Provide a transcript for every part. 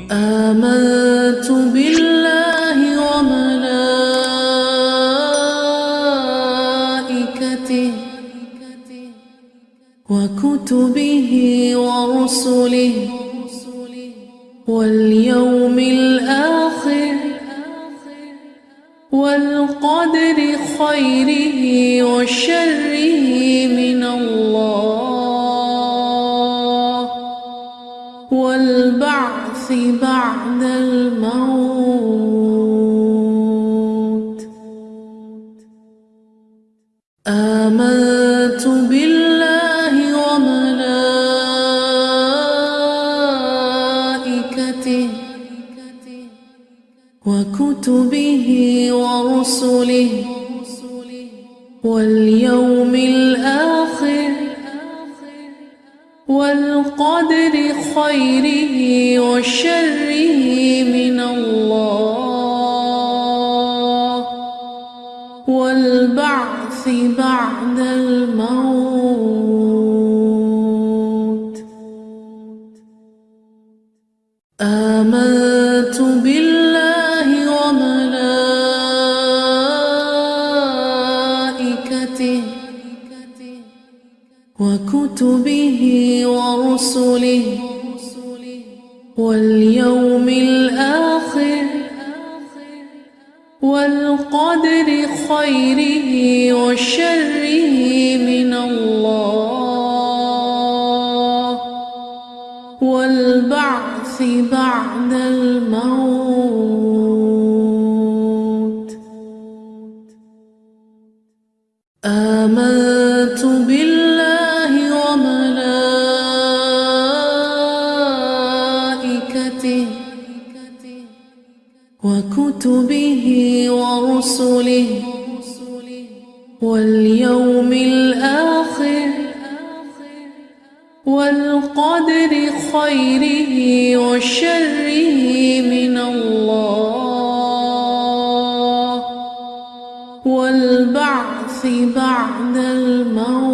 آمنت بالله وملائكته وكتبه ورسله واليوم الآخر والقدر خيره وشره من الله. بعد الموت. آمنت بالله وملائكته وكتبه ورسله واليوم وشره من الله والبعث بعد الموت. آمنت بالله وملائكته وكتبه ورسله واليوم الآخر والقدر خيره وشره من الله والبعث بعد الموت ورسله واليوم الآخر والقدر خيره وشره من الله والبعث بعد الموت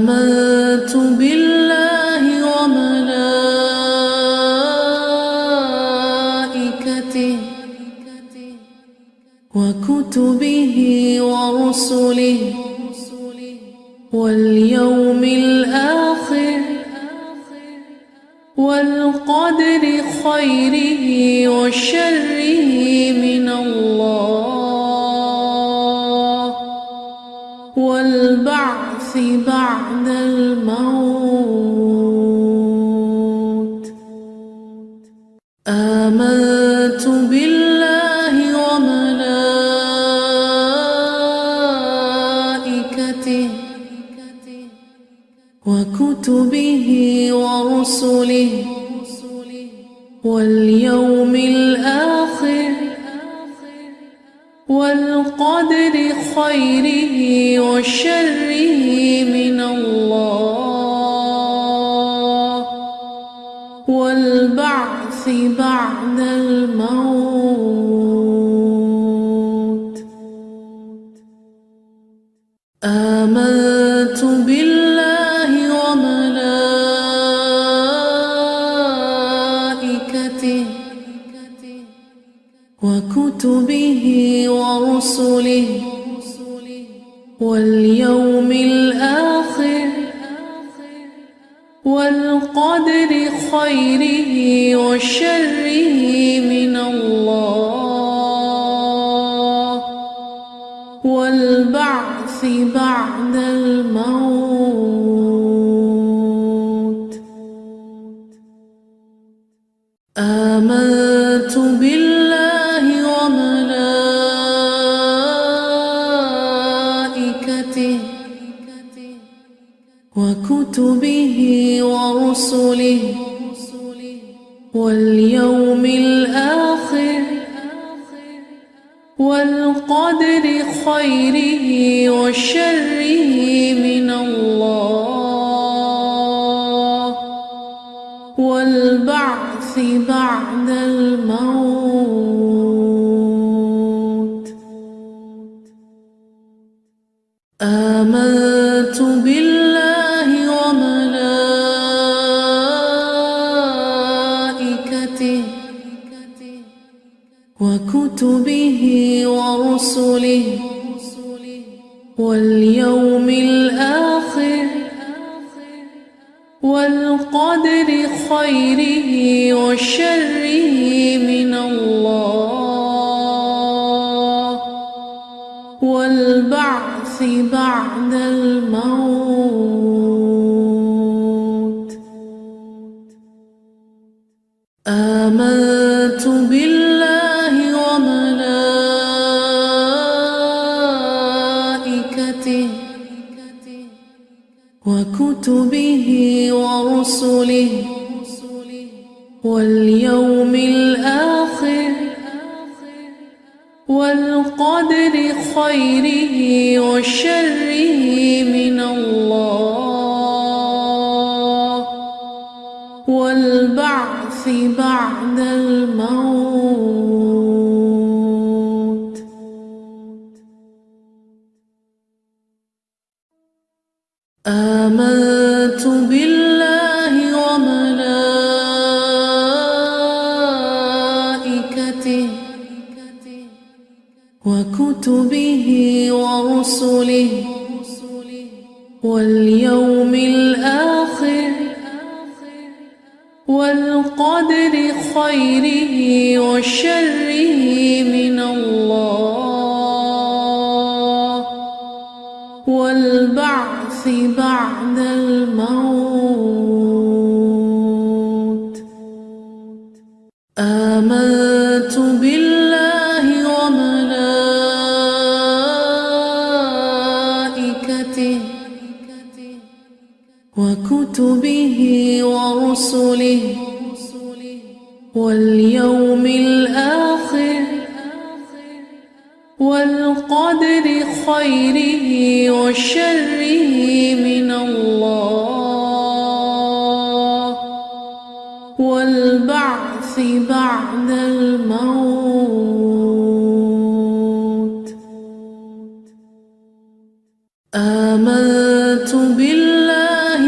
آمنت بالله وملائكته وكتبه ورسله واليوم الآخر والقدر خيره وشره من الله. بعد الموت. والقدر خيره وشره من الله والبعث بعد الموت. آمنت بالله وملائكته وكتبه ورسله واليوم الآخر والقدر خيره وشره من الله والبعث بعد الموت وكتبه ورسله واليوم الآخر والقدر خيره وشره من الله والبعث بعد الموت وكتبه ورسله واليوم الآخر والقدر خيره وشره من الله والبعث بعد الموت وكتبه ورسله واليوم الآخر والقدر خيره وشره من الله والبعث بعد الموت آمنت بالله وملائكته وكتبه ورسله واليوم الآخر والقدر خيره وشره آمنت بالله وملائكته وكتبه ورسله واليوم الآخر والقدر خيره وشره. آمنت بالله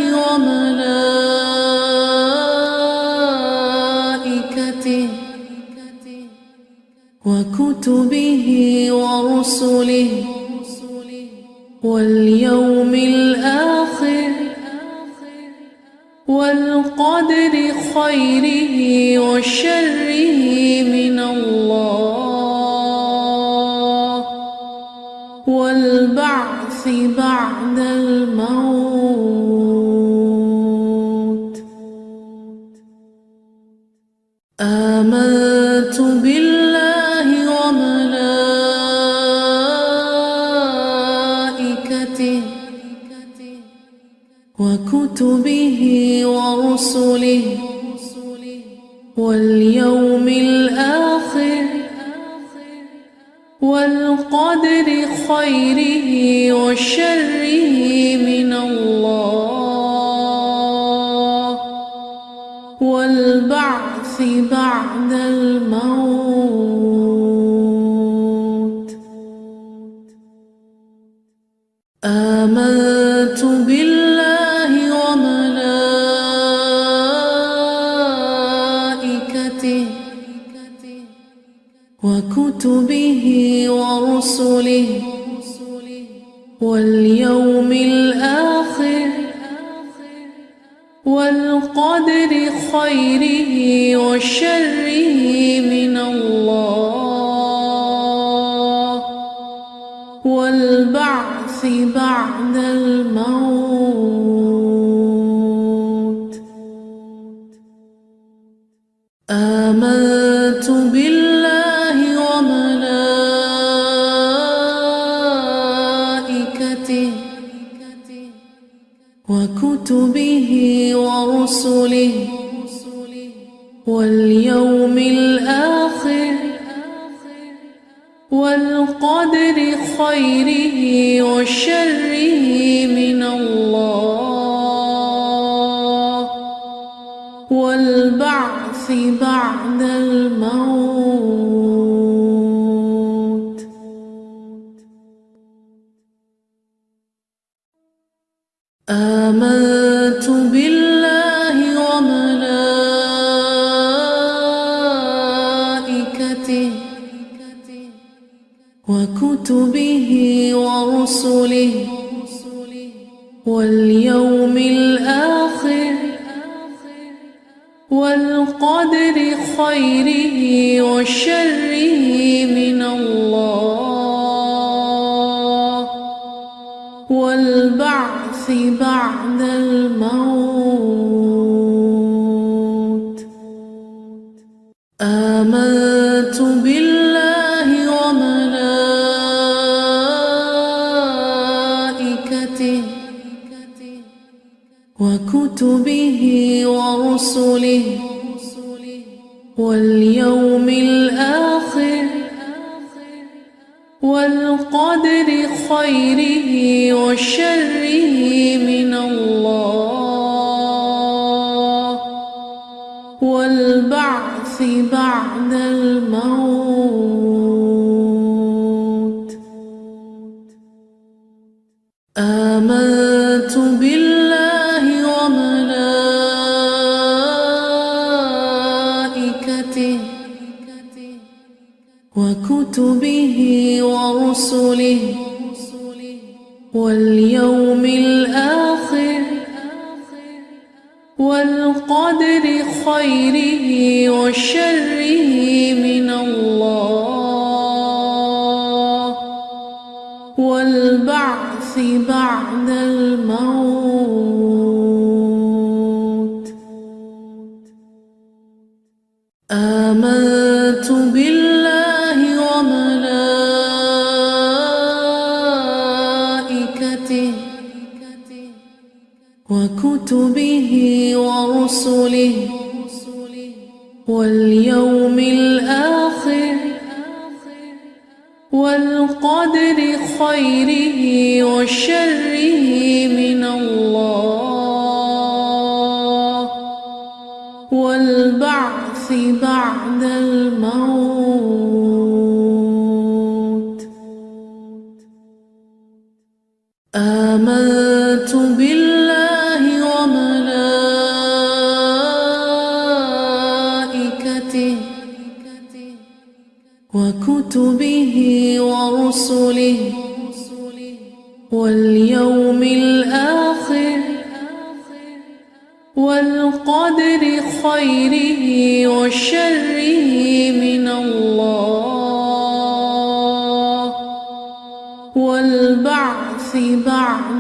وملائكته وكتبه ورسله واليوم الموت. آمنت بالله وملائكته وكتبه ورسله واليوم الآخر والقدر خيره وشره. والبعث بعد الموت. آمنت بالله وملائكته وكتبه ورسله والبعث بعد الموت. آمنت بالله وملائكته وكتبه ورسله واليوم والقدر خيره وشره من الله والبعث بعد الموت. آمنت بالله وملائكته وكتبه ورسله واليوم الآخر والقدر خيره وشره من ورسله واليوم الآخر والقدر خيره وشره من الله والبعث بعد وكتبه ورسله واليوم الآخر والقدر خيره وشره وكتبه ورسله واليوم الآخر والقدر خيره وشره من الله والبعث بعد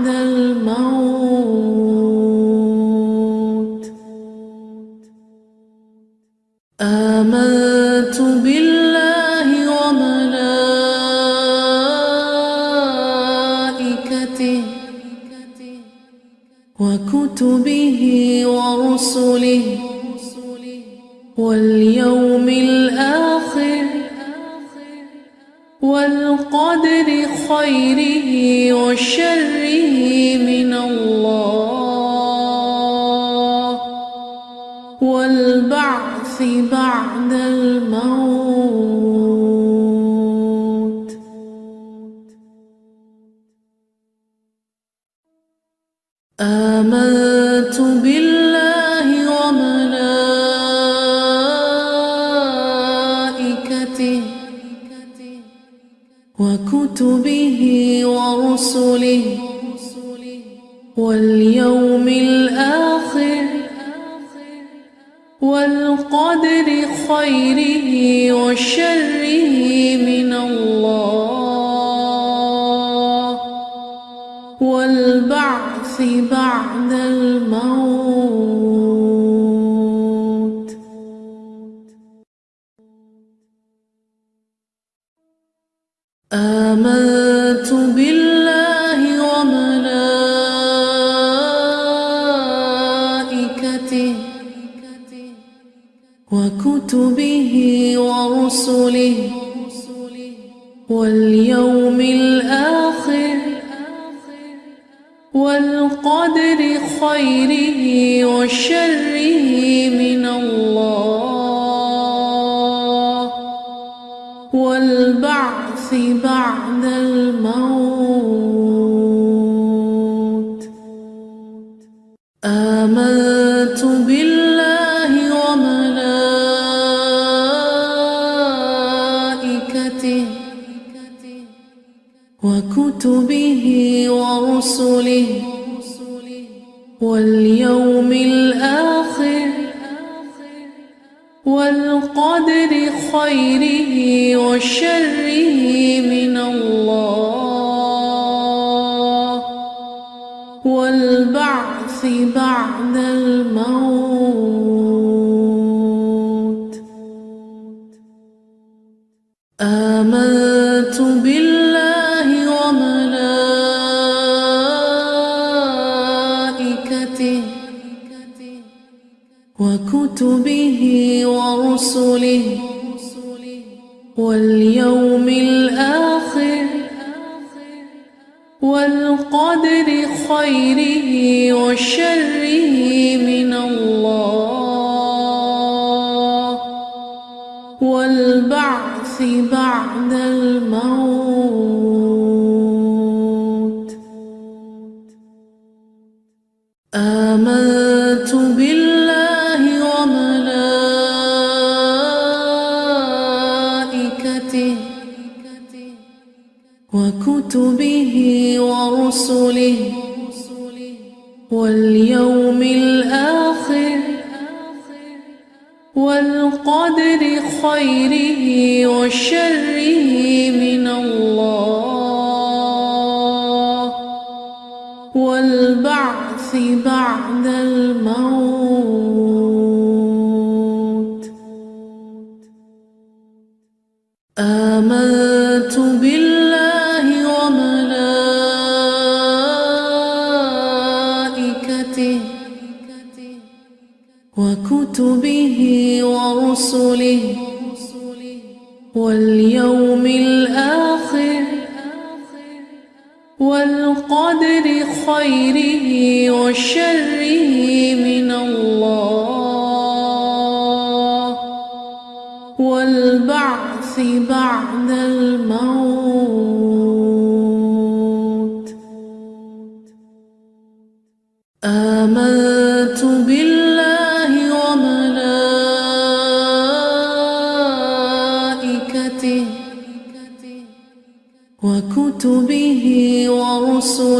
وكتبه ورسله واليوم الآخر والقدر خيره وشره من الله والبعث بعد الموت آمنت بالله وملائكته وكتبه ورسله واليوم الآخر والقدر خيره وشره. آمنت بالله وملائكته وكتبه ورسله واليوم الآخر والقدر خيره وشره بعد الموت. آمنت بالله وملائكته وكتبه ورسله واليوم الآخر. والقدر خيره وشره من الله والبعث بعد الموت. بعد الموت. وشره والقدر خيره وشره من الله والبعث بعد وكتبه